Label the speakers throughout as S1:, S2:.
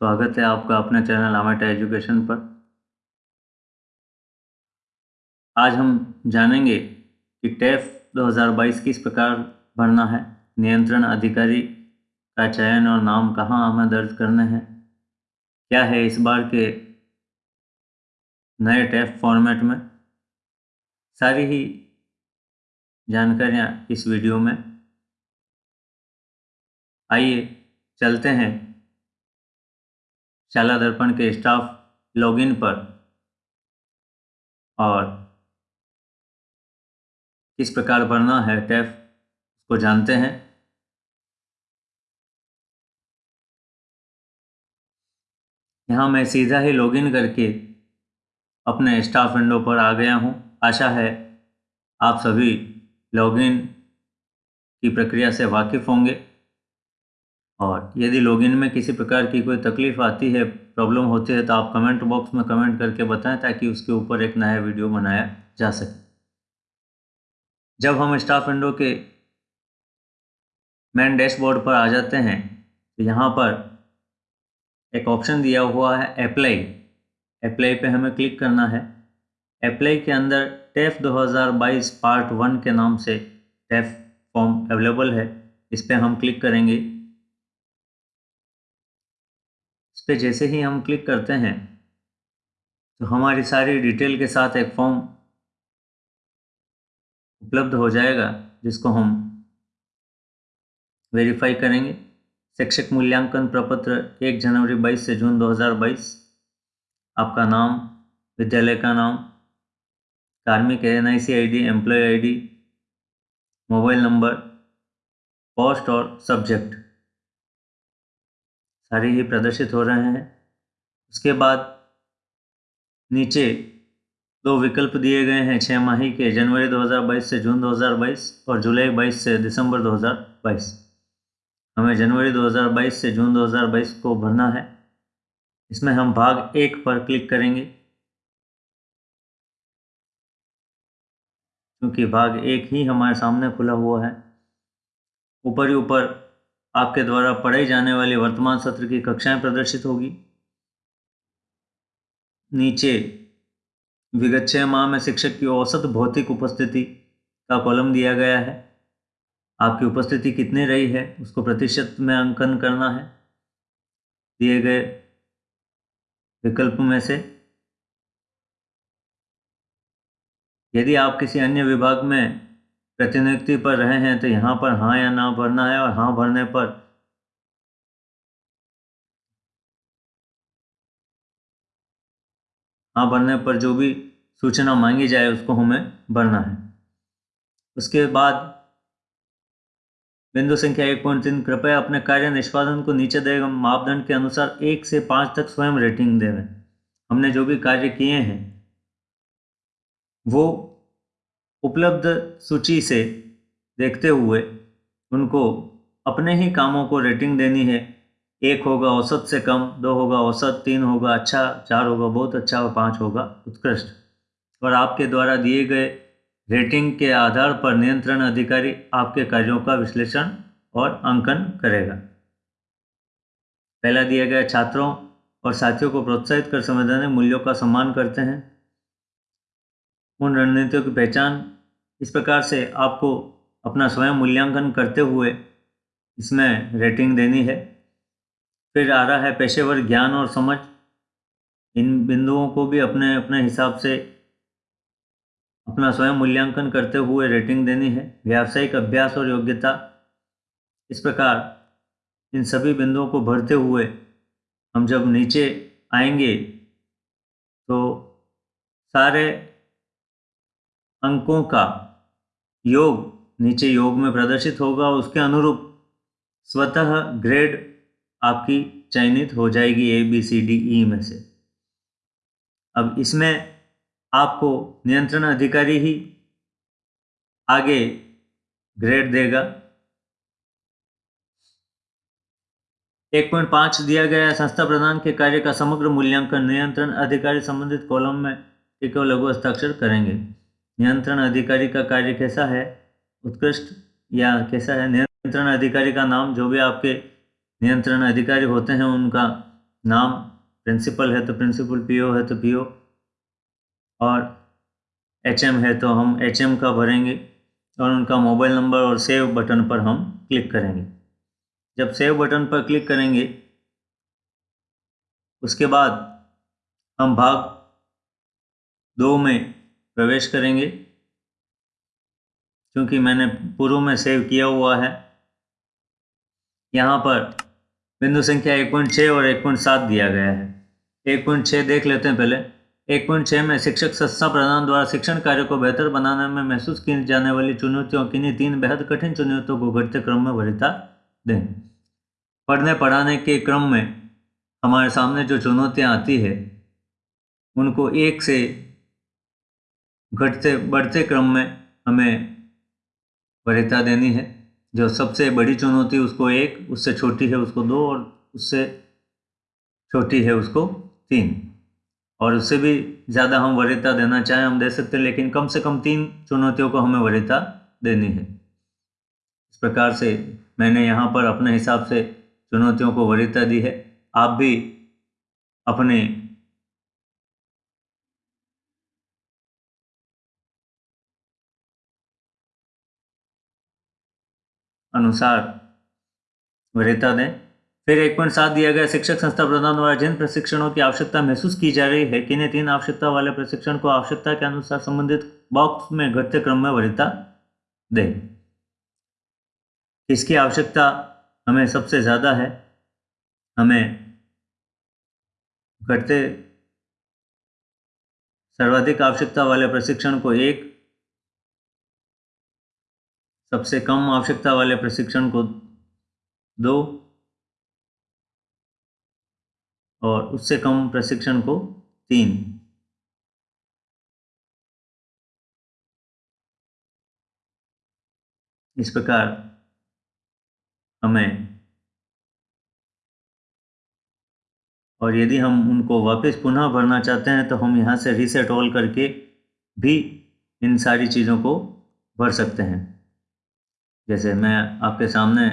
S1: स्वागत है आपका अपने चैनल आमेटा एजुकेशन पर। आज हम जानेंगे कि टेफ 2022 किस प्रकार भरना है, नियंत्रण अधिकारी का चयन और नाम कहाँ हमें दर्ज करने हैं, क्या है इस बार के नए टैफ फॉर्मेट में। सारी ही जानकारियाँ इस वीडियो में। आइए चलते हैं शाला दर्पण के स्टाफ लॉगिन पर। और किस प्रकार भरना है टैफ, उसको जानते हैं। यहाँ मैं सीधा ही लॉगिन करके अपने स्टाफ विंडो पर आ गया हूँ। आशा है आप सभी लॉगिन की प्रक्रिया से वाकिफ़ होंगे। और यदि लॉगिन में किसी प्रकार की कोई तकलीफ़ आती है प्रॉब्लम होती है तो आप कमेंट बॉक्स में कमेंट करके बताएँ ताकि उसके ऊपर एक नया वीडियो बनाया जा सके। जब हम स्टाफ विंडो के मेन डैशबोर्ड पर आ जाते हैं तो यहाँ पर एक ऑप्शन दिया हुआ है अप्लाई अप्लाई पे हमें क्लिक करना है। अप्लाई के अंदर टेफ 2022 पार्ट वन के नाम से टेफ फॉर्म अवेलेबल है। इस पर हम क्लिक करेंगे। पर जैसे ही हम क्लिक करते हैं तो हमारी सारी डिटेल के साथ एक फॉर्म उपलब्ध हो जाएगा, जिसको हम वेरीफाई करेंगे। शिक्षक मूल्यांकन प्रपत्र एक जनवरी 22 से जून 2022 आपका नाम, विद्यालय का नाम, कार्मिक N I C I D employee I D mobile number post और सब्जेक्ट सारे ही प्रदर्शित हो रहे हैं। उसके बाद नीचे दो विकल्प दिए गए हैं छः माही के, जनवरी 2022 से जून 2022 और जुलाई 22 से दिसंबर 2022 हमें जनवरी 2022 से जून 2022 को भरना है। इसमें हम भाग एक पर क्लिक करेंगे। क्योंकि भाग एक ही हमारे सामने खुला हुआ है। ऊपर ही ऊपर आपके द्वारा पढ़ाई जाने वाली वर्तमान सत्र की कक्षाएँ प्रदर्शित होगी। नीचे विगत छः माह में शिक्षक की औसत भौतिक उपस्थिति का कॉलम दिया गया है। आपकी उपस्थिति कितनी रही है, उसको प्रतिशत में अंकन करना है। दिए गए विकल्प में से यदि आप किसी अन्य विभाग में प्रतिनियुक्ति पर रहे हैं तो यहाँ पर हाँ या ना भरना है और हाँ भरने पर हाँ भरने पर जो भी सूचना मांगी जाए उसको हमें भरना है। उसके बाद बिंदु संख्या एक पॉइंट तीन, कृपया अपने कार्य निष्पादन को नीचे देगा मापदंड के अनुसार एक से पाँच तक स्वयं रेटिंग देवें। हमने जो भी कार्य किए हैं, वो उपलब्ध सूची से देखते हुए उनको अपने ही कामों को रेटिंग देनी है। एक होगा औसत से कम, दो होगा औसत, तीन होगा अच्छा चार होगा बहुत अच्छा और पाँच होगा उत्कृष्ट। और आपके द्वारा दिए गए रेटिंग के आधार पर नियंत्रण अधिकारी आपके कार्यों का विश्लेषण और अंकन करेगा। पहला दिया गया छात्रों और साथियों को प्रोत्साहित कर संवैधानिक मूल्यों का सम्मान करते हैं। उन रणनीतियों की पहचान इस प्रकार से आपको अपना स्वयं मूल्यांकन करते हुए इसमें रेटिंग देनी है। फिर आ रहा है पेशेवर ज्ञान और समझ। इन बिंदुओं को भी अपने अपने हिसाब से अपना स्वयं मूल्यांकन करते हुए रेटिंग देनी है। व्यावसायिक अभ्यास और योग्यता। इस प्रकार इन सभी बिंदुओं को भरते हुए हम जब नीचे आएँगे तो सारे अंकों का योग नीचे योग में प्रदर्शित होगा, उसके अनुरूप स्वतः ग्रेड आपकी चयनित हो जाएगी A B C D E में से। अब इसमें आपको नियंत्रण अधिकारी ही आगे ग्रेड देगा। एक पॉइंट पाँच दिया गया संस्था प्रदान के कार्य का समग्र मूल्यांकन, नियंत्रण अधिकारी संबंधित कॉलम में टिको लघु हस्ताक्षर करेंगे। नियंत्रण अधिकारी का कार्य कैसा है? उत्कृष्ट या कैसा है? नियंत्रण अधिकारी का नाम, जो भी आपके नियंत्रण अधिकारी होते हैं, उनका नाम प्रिंसिपल है तो प्रिंसिपल, पीओ है तो पीओ, और एचएम है तो हम एचएम का भरेंगे, और उनका मोबाइल नंबर और सेव बटन पर हम क्लिक करेंगे। जब सेव बटन पर क्लिक करेंगे, उसके बाद हम भाग दो में प्रवेश करेंगे। क्योंकि मैंने पूर्व में सेव किया हुआ है। यहाँ पर बिंदु संख्या एक पॉइंट छः और एक पॉइंट सात दिया गया है। एक पॉइंट छः देख लेते हैं पहले। एक पॉइंट छः में शिक्षक संस्था प्रधान द्वारा शिक्षण कार्य को बेहतर बनाने में महसूस की जाने वाली चुनौतियों किन्हीं तीन बेहद कठिन चुनौतियों को घटते क्रम में वरीयता दें। पढ़ने पढ़ाने के क्रम में हमारे सामने जो चुनौतियाँ आती है, उनको एक से घटते, बढ़ते क्रम में हमें वरीयता देनी है। जो सबसे बड़ी चुनौती उसको एक, उससे छोटी है, उसको दो, और उससे छोटी है, उसको तीन। और उससे भी ज़्यादा हम वरीयता देना चाहें, हम दे सकते हैं, लेकिन कम से कम तीन चुनौतियों को हमें वरीयता देनी है। इस प्रकार से मैंने यहाँ पर अपने हिसाब से चुनौतियों को वरीयता दी है। आप भी अपने अनुसार वरीयता दें फिर एक पॉइंट सात दिया गया, शिक्षक संस्था प्रधान द्वारा जिन प्रशिक्षणों की आवश्यकता महसूस की जा रही है, किन्हें तीन आवश्यकता वाले प्रशिक्षण को आवश्यकता के अनुसार संबंधित बॉक्स में घटते क्रम में वरीयता दें। इसकी आवश्यकता हमें सबसे ज़्यादा है। हमें घटते सर्वाधिक आवश्यकता वाले प्रशिक्षण को एक सबसे कम आवश्यकता वाले प्रशिक्षण को दो और उससे कम प्रशिक्षण को तीन। इस प्रकार हमें और यदि हम उनको वापस पुनः भरना चाहते हैं तो हम यहाँ से रीसेट ऑल करके भी इन सारी चीज़ों को भर सकते हैं। जैसे मैं आपके सामने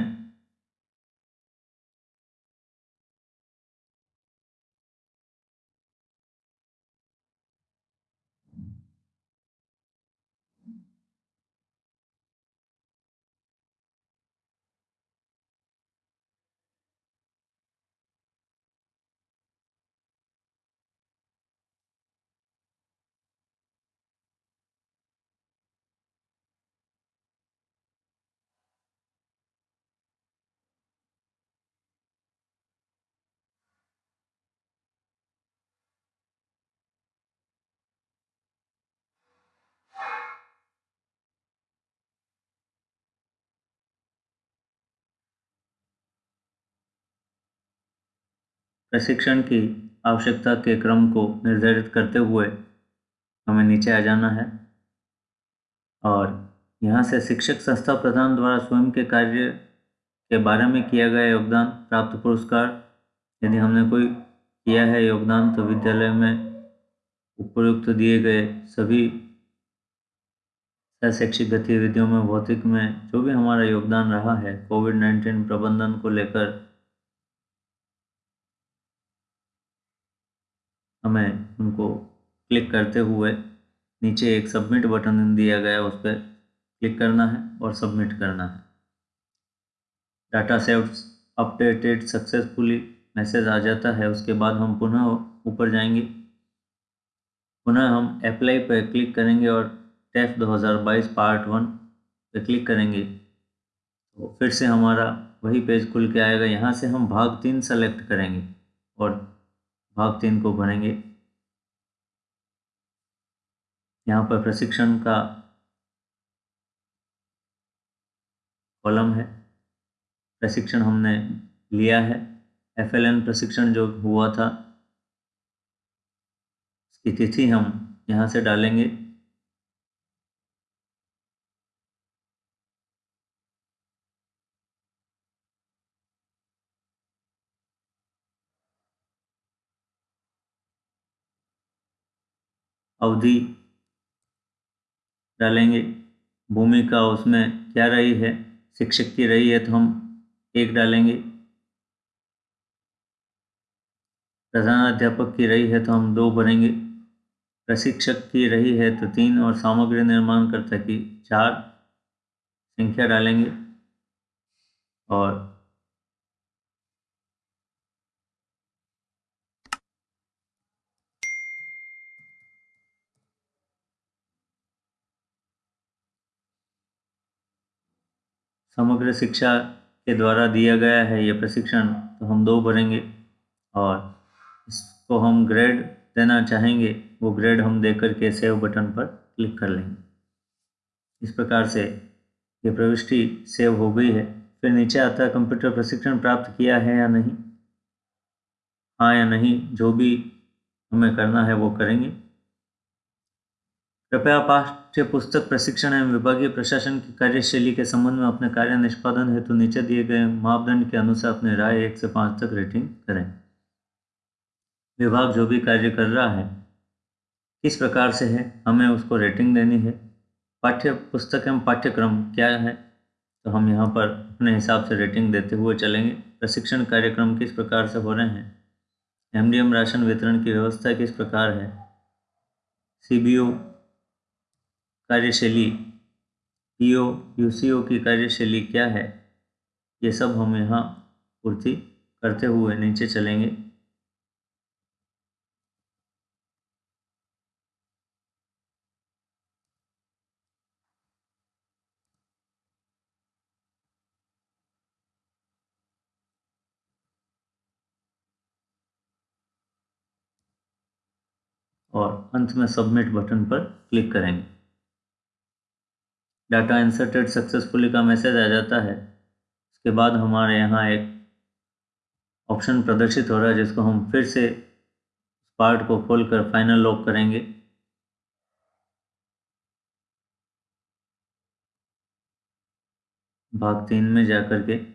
S1: प्रशिक्षण की आवश्यकता के क्रम को निर्धारित करते हुए हमें नीचे आ जाना है। और यहाँ से शिक्षक संस्था प्रधान द्वारा स्वयं के कार्य के बारे में किया गया योगदान, प्राप्त पुरस्कार, यदि हमने कोई किया है योगदान तो विद्यालय में उपयुक्त दिए गए सभी शैक्षिक गतिविधियों में, भौतिक में जो भी हमारा योगदान रहा है, कोविड नाइन्टीन प्रबंधन को लेकर हमें उनको क्लिक करते हुए नीचे एक सबमिट बटन दिया गया उस पर क्लिक करना है और सबमिट करना है। Data save updated successfully message आ जाता है, उसके बाद हम पुनः ऊपर जाएँगे। पुनः हम अप्लाई पर क्लिक करेंगे और टेस्ट 2022 पार्ट वन पर क्लिक करेंगे। तो फिर से हमारा वही पेज खुल के आएगा। यहाँ से हम भाग तीन सेलेक्ट करेंगे और भाग तीन को भरेंगे यहाँ पर प्रशिक्षण का कॉलम है। प्रशिक्षण हमने लिया है। एफएलएन प्रशिक्षण जो हुआ था इसकी तिथि हम यहाँ से डालेंगे। अवधि डालेंगे। भूमिका उसमें क्या रही है? शिक्षक की रही है तो हम एक डालेंगे। प्रधानाध्यापक की रही है तो हम दो भरेंगे प्रशिक्षक की रही है तो तीन और सामग्री निर्माण करता की चार। संख्या डालेंगे और समग्र शिक्षा के द्वारा दिया गया है ये प्रशिक्षण तो हम दो भरेंगे और इसको हम ग्रेड देना चाहेंगे, वो ग्रेड हम देकर के सेव बटन पर क्लिक कर लेंगे। इस प्रकार से ये प्रविष्टि सेव हो गई है। फिर नीचे आता है कंप्यूटर प्रशिक्षण प्राप्त किया है या नहीं? हाँ या नहीं, जो भी हमें करना है वो करेंगे। कृपया पाठ्य पुस्तक प्रशिक्षण एवं विभागीय प्रशासन की कार्यशैली के संबंध में अपने कार्य निष्पादन हेतु नीचे दिए गए मापदंड के अनुसार अपने राय एक से पाँच तक रेटिंग करें। विभाग जो भी कार्य कर रहा है, किस प्रकार से है, हमें उसको रेटिंग देनी है। पाठ्य पुस्तक एवं पाठ्यक्रम क्या है तो हम यहाँ पर अपने हिसाब से रेटिंग देते हुए चलेंगे। प्रशिक्षण कार्यक्रम किस प्रकार से हो रहे हैं एमडीएम राशन वितरण की व्यवस्था किस प्रकार है सीबीओ कार्यशैली, पीओ यूसीओ की कार्यशैली क्या है? ये सब हम यहाँ पूर्ति करते हुए नीचे चलेंगे। और अंत में सबमिट बटन पर क्लिक करेंगे। डाटा इंसर्टेड सक्सेसफुली का मैसेज आ जाता है। उसके बाद हमारे यहाँ एक ऑप्शन प्रदर्शित हो रहा है, जिसको हम फिर से पार्ट को खोल कर फाइनल लॉक करेंगे। भाग तीन में जाकर के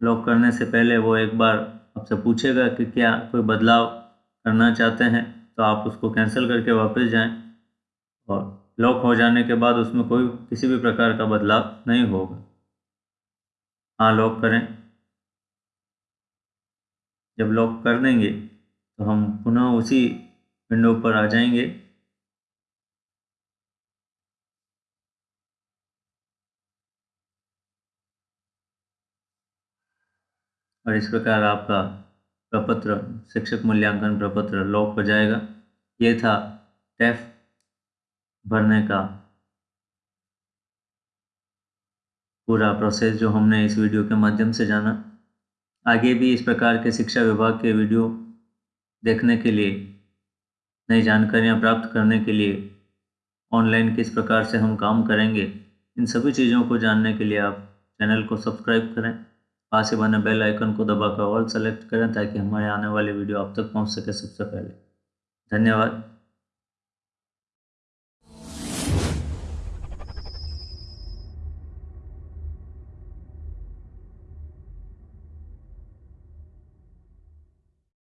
S1: लॉक करने से पहले वो एक बार आपसे पूछेगा कि क्या कोई बदलाव करना चाहते हैं तो आप उसको कैंसिल करके वापस जाएँ और लॉक हो जाने के बाद उसमें कोई किसी भी प्रकार का बदलाव नहीं होगा। हाँ लॉक करें। जब लॉक कर देंगे तो हम पुनः उसी विंडो पर आ जाएँगे। और इस प्रकार आपका प्रपत्र, शिक्षक मूल्यांकन प्रपत्र लॉक हो जाएगा। ये था टेफ भरने का पूरा प्रोसेस जो हमने इस वीडियो के माध्यम से जाना। आगे भी इस प्रकार के शिक्षा विभाग के वीडियो देखने के लिए, नई जानकारियाँ प्राप्त करने के लिए ऑनलाइन किस प्रकार से हम काम करेंगे, इन सभी चीज़ों को जानने के लिए आप चैनल को सब्सक्राइब करें। पास ही बने बेल आइकन को दबाकर ऑल सेलेक्ट करें ताकि हमारे आने वाली वीडियो आप तक पहुँच सके सबसे पहले। धन्यवाद।